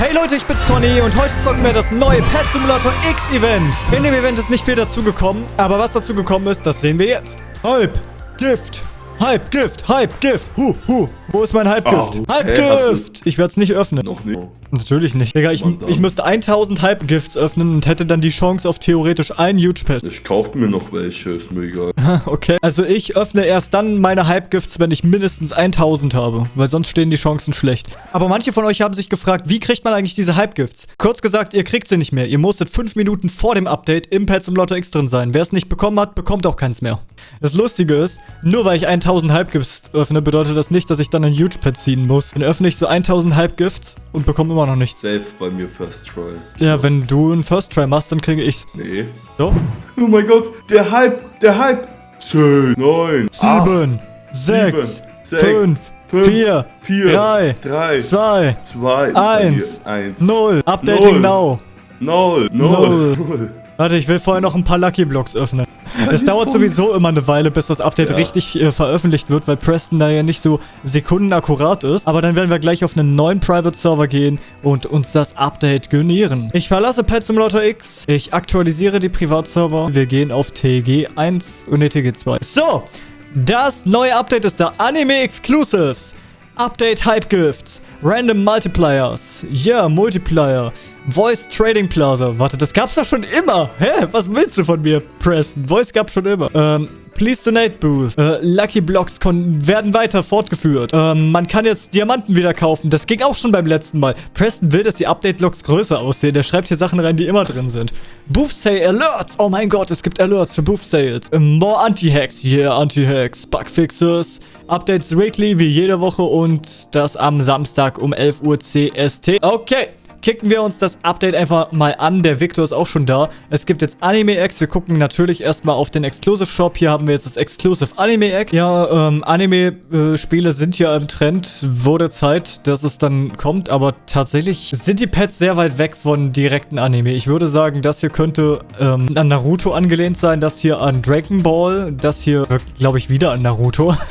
Hey Leute, ich bin's Conny und heute zocken wir das neue Pet Simulator X Event. In dem Event ist nicht viel dazugekommen, aber was dazugekommen ist, das sehen wir jetzt. Hype, Gift, Hype, Gift, Hype, Gift, hu, hu. Wo ist mein Hype-Gift? Oh, Hype-Gift! Ich werde es nicht öffnen. Noch nicht. Natürlich nicht. Digga, ich, ich müsste 1000 Hype-Gifts öffnen und hätte dann die Chance auf theoretisch ein Huge Pet. Ich kauf mir noch welche, ist mir egal. Okay. Also ich öffne erst dann meine Hype-Gifts, wenn ich mindestens 1000 habe. Weil sonst stehen die Chancen schlecht. Aber manche von euch haben sich gefragt, wie kriegt man eigentlich diese Hype-Gifts? Kurz gesagt, ihr kriegt sie nicht mehr. Ihr musstet 5 Minuten vor dem Update im Pet zum Lotto X drin sein. Wer es nicht bekommen hat, bekommt auch keins mehr. Das Lustige ist, nur weil ich 1000 Hype-Gifts öffne, bedeutet das nicht, dass ich dann ein Huge Pet ziehen muss. Dann öffne ich so 1000 Hype-Gifts und bekomme immer noch nichts. Safe bei mir First Try. Ja, wenn du einen First Try machst, dann kriege ich's. Nee. Doch? Oh mein Gott, der Hype, der Hype. 10, 9, 7, 6, sechs, 5, fünf, 4, 4, 3, 3, 2, 2, eins, 1, 0. Updating now. 0, Null. 0. Warte, ich will vorher noch ein paar Lucky Blocks öffnen. Es dauert sowieso immer eine Weile, bis das Update Ja. richtig äh, veröffentlicht wird, weil Preston da ja nicht so sekundenakkurat ist. Aber dann werden wir gleich auf einen neuen Private Server gehen und uns das Update gönieren. Ich verlasse Pet Simulator X. Ich aktualisiere die Privatserver. Wir gehen auf TG 1 und ne, TG 2. So, das neue Update ist da. Anime Exclusives. Update Hype Gifts, Random Multipliers, yeah, Multiplier, Voice Trading Plaza. Warte, das gab's doch schon immer. Hä? Was willst du von mir, Preston? Voice gab's schon immer. Ähm, Please Donate Booth. Äh, Lucky Blocks werden weiter fortgeführt. Ähm, man kann jetzt Diamanten wieder kaufen. Das ging auch schon beim letzten Mal. Preston will, dass die Update-Logs größer aussehen. Der schreibt hier Sachen rein, die immer drin sind. Booth Sale Alerts. Oh mein Gott, es gibt Alerts für Booth Sales. Ähm, more Anti-Hacks. Yeah, Anti-Hacks. Bugfixes. Updates weekly, wie jede Woche. Und das am Samstag um 11 Uhr CST. Okay. Kicken wir uns das Update einfach mal an. Der Victor ist auch schon da. Es gibt jetzt Anime-Eggs. Wir gucken natürlich erstmal auf den Exclusive Shop. Hier haben wir jetzt das Exclusive Anime-Egg. Ja, ähm, Anime-Spiele sind ja im Trend. Wurde Zeit, dass es dann kommt. Aber tatsächlich sind die Pets sehr weit weg von direkten Anime. Ich würde sagen, das hier könnte ähm, an Naruto angelehnt sein. Das hier an Dragon Ball. Das hier, glaube ich, wieder an Naruto.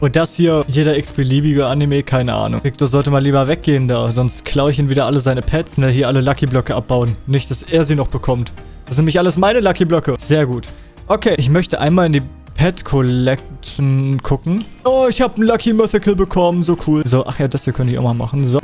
Und das hier, jeder x-beliebige Anime, keine Ahnung. Victor sollte mal lieber weggehen da, sonst klaue ich ihn wieder alle seine Pets und er hier alle Lucky-Blöcke abbauen. Nicht, dass er sie noch bekommt. Das sind nämlich alles meine Lucky-Blöcke. Sehr gut. Okay, ich möchte einmal in die Pet Collection gucken. Oh, ich habe einen Lucky Mythical bekommen, so cool. So, ach ja, das hier könnte ich auch mal machen. So,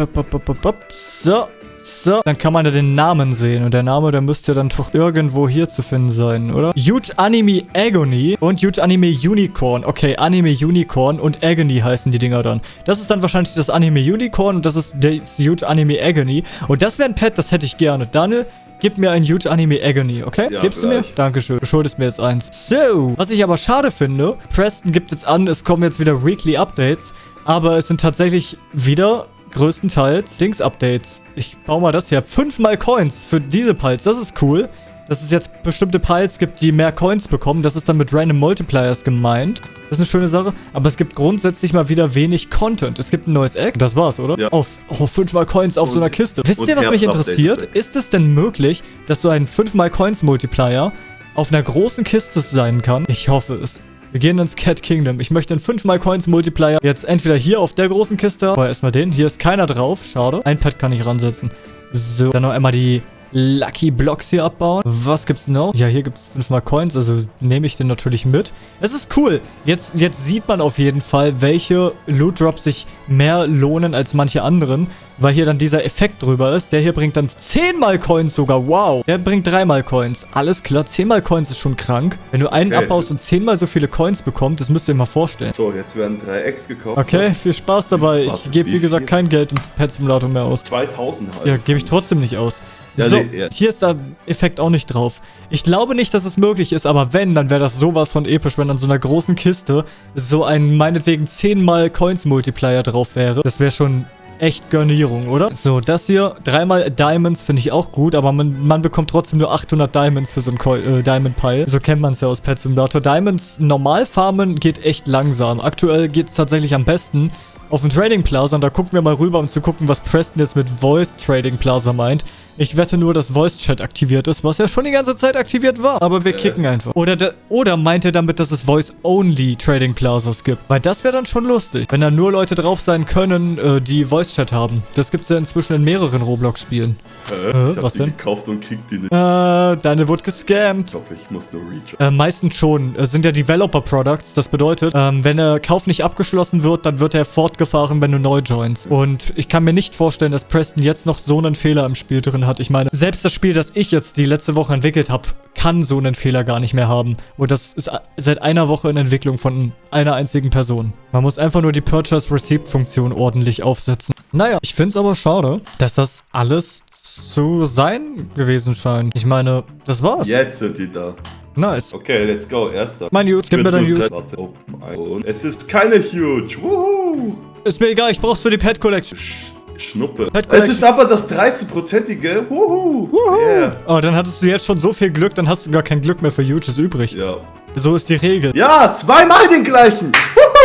so. So, dann kann man da den Namen sehen. Und der Name, der müsste dann doch irgendwo hier zu finden sein, oder? Huge Anime Agony und Huge Anime Unicorn. Okay, Anime Unicorn und Agony heißen die Dinger dann. Das ist dann wahrscheinlich das Anime Unicorn und das ist das Huge Anime Agony. Und das wäre ein Pet, das hätte ich gerne. Daniel, gib mir ein Huge Anime Agony, okay? Ja, Gibst du mir? gleich. Dankeschön. Du schuldest mir jetzt eins. So, was ich aber schade finde, Preston gibt jetzt an, es kommen jetzt wieder Weekly Updates, aber es sind tatsächlich wieder größtenteils Dings-Updates. Ich baue mal das hier. Fünfmal Coins für diese Piles. Das ist cool. Dass es jetzt bestimmte Piles gibt, die mehr Coins bekommen. Das ist dann mit Random Multipliers gemeint. Das ist eine schöne Sache. Aber es gibt grundsätzlich mal wieder wenig Content. Es gibt ein neues Egg. Das war's, oder? Ja. Auf oh, fünfmal Coins auf so einer Und- Kiste. Wisst und ihr, was mich interessiert? ist es denn möglich, dass so ein 5 Coins Multiplier auf einer großen Kiste sein kann? Ich hoffe es. Wir gehen ins Cat Kingdom. Ich möchte einen 5 Coins Multiplier jetzt entweder hier auf der großen Kiste. Aber erstmal den. Hier ist keiner drauf. Schade. Ein Pet kann ich ransetzen. So. Dann noch einmal die Lucky Blocks hier abbauen. Was gibt's noch? Ja, hier gibt's fünfmal Coins, also nehme ich den natürlich mit. Es ist cool. Jetzt, jetzt sieht man auf jeden Fall, welche Loot Drops sich mehr lohnen als manche anderen, weil hier dann dieser Effekt drüber ist. Der hier bringt dann 10 mal Coins sogar. Wow. Der bringt 3 mal Coins. Alles klar, 10 mal Coins ist schon krank. Wenn du einen Okay. abbaust und 10 mal so viele Coins bekommst, das müsst ihr euch mal vorstellen. So, jetzt werden drei Eggs gekauft. Okay, viel Spaß dabei. Ich gebe, wie gesagt, kein Geld in Pet Simulator mehr aus. 2000 halt. Ja, gebe ich trotzdem nicht aus. Ja, so, nee, ja. hier ist der Effekt auch nicht drauf. Ich glaube nicht, dass es möglich ist, aber wenn, dann wäre das sowas von episch, wenn an so einer großen Kiste so ein meinetwegen 10 mal Coins Multiplier drauf wäre. Das wäre schon echt Garnierung, oder? So, das hier, dreimal Diamonds finde ich auch gut, aber man, man bekommt trotzdem nur 800 Diamonds für so ein äh, Diamond Pile. So kennt man es ja aus Pet Simulator. Diamonds normal farmen geht echt langsam. Aktuell geht es tatsächlich am besten auf dem Trading Plaza und da gucken wir mal rüber, um zu gucken, was Preston jetzt mit Voice Trading Plaza meint. Ich wette nur, dass Voice Chat aktiviert ist, was ja schon die ganze Zeit aktiviert war. Aber wir Äh. kicken einfach. Oder, der, oder meint er damit, dass es Voice-Only Trading Plazas gibt? Weil das wäre dann schon lustig. Wenn da nur Leute drauf sein können, äh, die Voice Chat haben. Das gibt's ja inzwischen in mehreren Roblox-Spielen. Äh, hab was denn? gekauft und krieg die nicht. Äh, deine wurde gescammt. Ich hoffe, ich muss nur reach. Äh, meistens schon. Es sind ja Developer-Products. Das bedeutet, ähm, wenn der Kauf nicht abgeschlossen wird, dann wird er fortgefahren, wenn du neu joinst. Und ich kann mir nicht vorstellen, dass Preston jetzt noch so einen Fehler im Spiel drin hat. Ich meine, selbst das Spiel, das ich jetzt die letzte Woche entwickelt habe, kann so einen Fehler gar nicht mehr haben. Und das ist seit einer Woche in Entwicklung von einer einzigen Person. Man muss einfach nur die Purchase Receipt Funktion ordentlich aufsetzen. Naja, ich finde es aber schade, dass das alles zu sein gewesen scheint. Ich meine, das war's. Jetzt sind die da. Nice. Okay, let's go. Erster. Mein Huge, gib mir dein Huge. Warte, open es ist keine Huge. Woohoo. Ist mir egal, ich brauch's für die Pet Collection. Sch Schnuppe. Es ist aber das 13-prozentige. Woohoo. Yeah. Oh, dann hattest du jetzt schon so viel Glück, dann hast du gar kein Glück mehr für Huges übrig. Ja. So ist die Regel. Ja, zweimal den gleichen.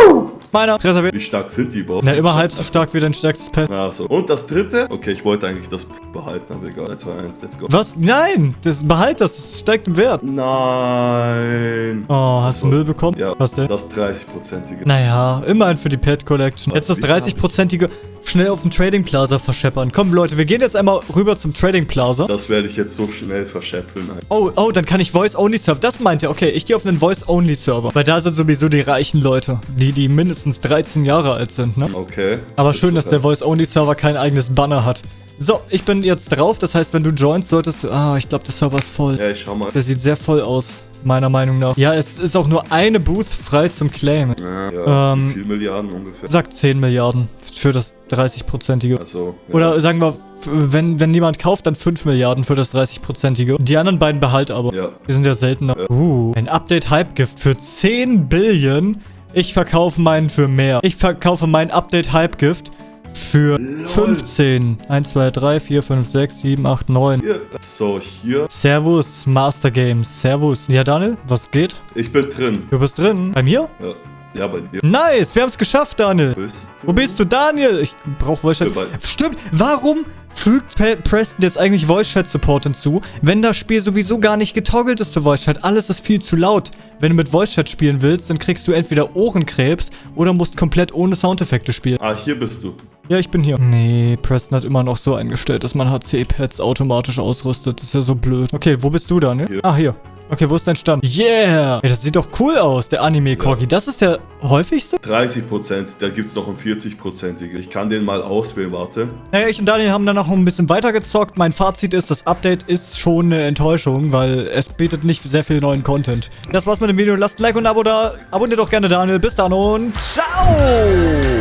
Woohoo. Meiner reserviert. Wie stark sind die überhaupt? Na, immer halb so stark wie dein stärkstes Pet. Ah, so. Und das dritte? Okay, ich wollte eigentlich das behalten, aber egal. 3, 2, 1, let's go. Was? Nein! Das behalt das, das steigt im Wert. Nein. Oh, hast du Müll bekommen? Ja, Was denn? das 30-prozentige. Naja, immerhin für die Pet Collection. Jetzt das wie viel hab ich? 30-prozentige schnell auf dem Trading Plaza verscheppern. Komm, Leute, wir gehen jetzt einmal rüber zum Trading Plaza. Das werde ich jetzt so schnell verschäpfeln. Oh, oh, dann kann ich Voice-Only-Server. Das meint er. Okay, ich gehe auf einen Voice-Only-Server. Weil da sind sowieso die reichen Leute. Die, die mindestens 13 Jahre alt sind, ne? Okay. Aber schön, dass der. Voice-Only-Server kein eigenes Banner hat. So, ich bin jetzt drauf. Das heißt, wenn du joinst, solltest du... Ah, ich glaube, der Server ist voll. Ja, ich schau mal. Der sieht sehr voll aus, meiner Meinung nach. Ja, es ist auch nur eine Booth frei zum Claimen. Ja, ja Ähm, wie viel Milliarden ungefähr? Sagt 10 Milliarden für das 30-prozentige. Also. Ja. Oder sagen wir, wenn, wenn niemand kauft, dann 5 Milliarden für das 30-prozentige. Die anderen beiden behalt aber. Ja. Die sind ja seltener. Uh, ein Update-Hype-Gift für 10 Billion. Ich verkaufe meinen für mehr. Ich verkaufe meinen Update-Hype-Gift für 15. 1, 2, 3, 4, 5, 6, 7, 8, 9. Hier. So, hier. Servus, Master Games. Servus. Ja, Daniel, was geht? Ich bin drin. Du bist drin. Bei mir? Ja. Ja, bei dir. Nice, wir haben es geschafft, Daniel. Bist Wo bist du, Daniel? Ich brauche Voice Chat. Stimmt, warum fügt Pe- Preston jetzt eigentlich Voice Chat Support hinzu, wenn das Spiel sowieso gar nicht getoggelt ist zu Voice Chat? Alles ist viel zu laut. Wenn du mit Voice Chat spielen willst, dann kriegst du entweder Ohrenkrebs oder musst komplett ohne Soundeffekte spielen. Ah, hier bist du. Ja, ich bin hier. Nee, Preston hat immer noch so eingestellt, dass man HC-Pads automatisch ausrüstet. Das ist ja so blöd. Okay, wo bist du, Daniel? Hier. Ah, hier. Okay, wo ist dein Stand? Yeah! Ey, das sieht doch cool aus, der Anime-Corgi. Das ist der häufigste? 30%, da gibt es noch einen 40%ige. Ich kann den mal auswählen, warte. Naja, ich und Daniel haben dann noch ein bisschen weitergezockt. Mein Fazit ist, das Update ist schon eine Enttäuschung, weil es bietet nicht sehr viel neuen Content. Das war's mit dem Video. Lasst ein Like und ein Abo da. Abonniert doch gerne Daniel. Bis dann und ciao!